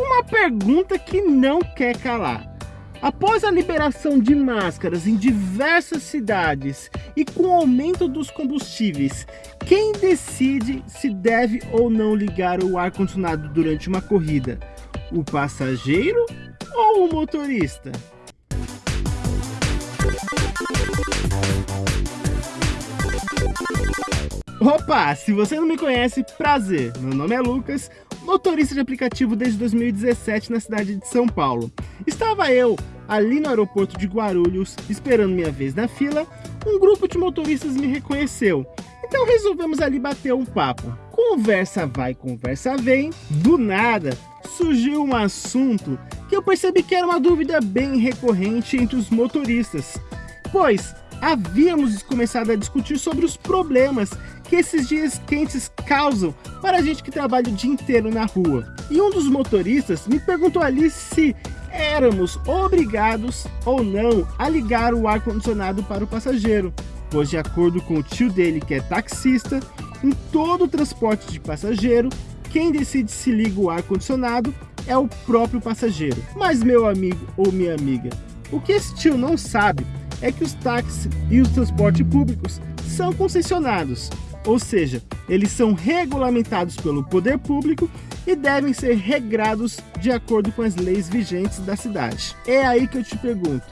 Uma pergunta que não quer calar. Após a liberação de máscaras em diversas cidades e com o aumento dos combustíveis, quem decide se deve ou não ligar o ar-condicionado durante uma corrida? O passageiro ou o motorista? Opa, se você não me conhece, prazer, meu nome é Lucas, motorista de aplicativo desde 2017 na cidade de São Paulo. Estava eu ali no aeroporto de Guarulhos, esperando minha vez na fila, um grupo de motoristas me reconheceu. Então resolvemos ali bater um papo. Conversa vai, conversa vem, do nada surgiu um assunto que eu percebi que era uma dúvida bem recorrente entre os motoristas, pois havíamos começado a discutir sobre os problemas que esses dias quentes causam para a gente que trabalha o dia inteiro na rua. E um dos motoristas me perguntou ali se éramos obrigados ou não a ligar o ar-condicionado para o passageiro, pois de acordo com o tio dele que é taxista, em todo o transporte de passageiro, quem decide se liga o ar-condicionado é o próprio passageiro. Mas meu amigo ou minha amiga, o que esse tio não sabe é que os táxis e os transportes públicos são concessionados, ou seja, eles são regulamentados pelo poder público e devem ser regrados de acordo com as leis vigentes da cidade. É aí que eu te pergunto,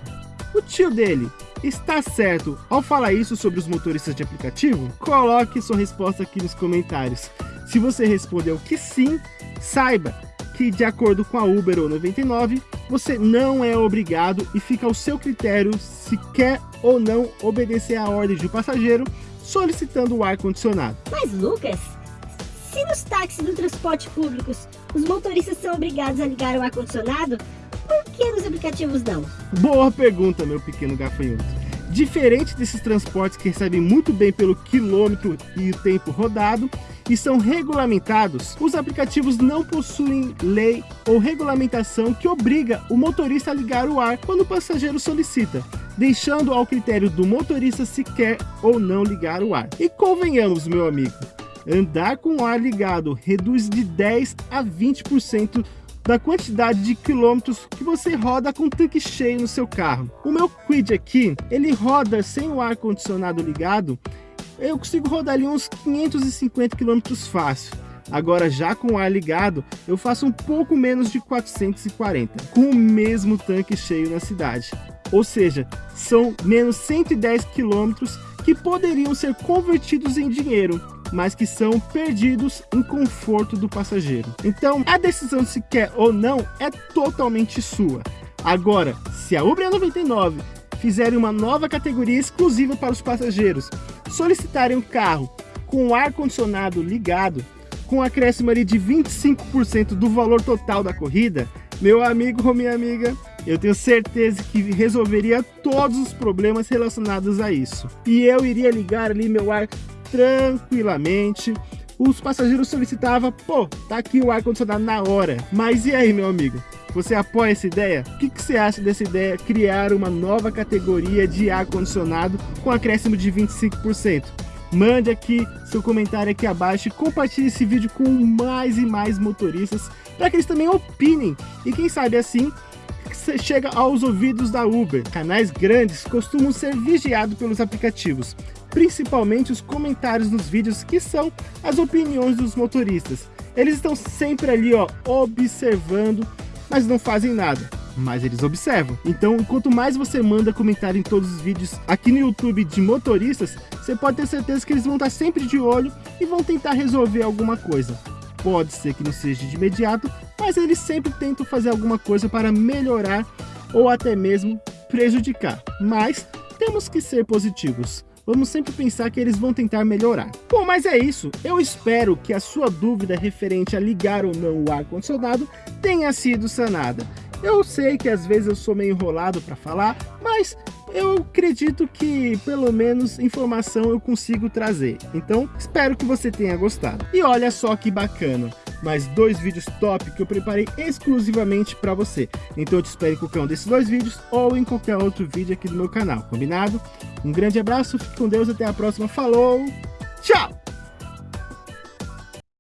o tio dele está certo ao falar isso sobre os motoristas de aplicativo? Coloque sua resposta aqui nos comentários. Se você respondeu que sim, saiba que de acordo com a Uber ou 99, você não é obrigado e fica ao seu critério se quer ou não obedecer à ordem de um passageiro solicitando o ar-condicionado. Mas Lucas, se nos táxis do transporte públicos os motoristas são obrigados a ligar o ar-condicionado, por que nos aplicativos não? Boa pergunta, meu pequeno gafanhoto. Diferente desses transportes que recebem muito bem pelo quilômetro e o tempo rodado, e são regulamentados, os aplicativos não possuem lei ou regulamentação que obriga o motorista a ligar o ar quando o passageiro solicita, deixando ao critério do motorista se quer ou não ligar o ar. E convenhamos, meu amigo, andar com o ar ligado reduz de 10 a 20% da quantidade de quilômetros que você roda com tanque cheio no seu carro. O meu Quid aqui, ele roda sem o ar condicionado ligado eu consigo rodar ali uns 550 km fácil. Agora já com o ar ligado, eu faço um pouco menos de 440, com o mesmo tanque cheio na cidade. Ou seja, são menos 110 quilômetros que poderiam ser convertidos em dinheiro, mas que são perdidos em conforto do passageiro. Então, a decisão se quer ou não é totalmente sua. Agora, se a Uber 99 fizerem uma nova categoria exclusiva para os passageiros, solicitarem um carro com o ar-condicionado ligado, com acréscimo ali de 25% do valor total da corrida, meu amigo ou minha amiga, eu tenho certeza que resolveria todos os problemas relacionados a isso. E eu iria ligar ali meu ar tranquilamente, os passageiros solicitavam, pô, tá aqui o ar-condicionado na hora. Mas e aí, meu amigo? Você apoia essa ideia? O que, que você acha dessa ideia criar uma nova categoria de ar-condicionado com acréscimo de 25%? Mande aqui seu comentário aqui abaixo e compartilhe esse vídeo com mais e mais motoristas para que eles também opinem e quem sabe assim chega aos ouvidos da Uber. Canais grandes costumam ser vigiados pelos aplicativos, principalmente os comentários nos vídeos que são as opiniões dos motoristas. Eles estão sempre ali ó, observando, mas não fazem nada. Mas eles observam. Então, quanto mais você manda comentário em todos os vídeos aqui no YouTube de motoristas, você pode ter certeza que eles vão estar sempre de olho e vão tentar resolver alguma coisa. Pode ser que não seja de imediato, mas eles sempre tentam fazer alguma coisa para melhorar ou até mesmo prejudicar. Mas temos que ser positivos. Vamos sempre pensar que eles vão tentar melhorar. Bom, mas é isso. Eu espero que a sua dúvida referente a ligar ou não o ar-condicionado tenha sido sanada. Eu sei que às vezes eu sou meio enrolado para falar, mas eu acredito que pelo menos informação eu consigo trazer. Então espero que você tenha gostado. E olha só que bacana, mais dois vídeos top que eu preparei exclusivamente para você. Então eu te espero em qualquer um desses dois vídeos ou em qualquer outro vídeo aqui do meu canal, combinado? Um grande abraço, fique com Deus, até a próxima, falou, tchau!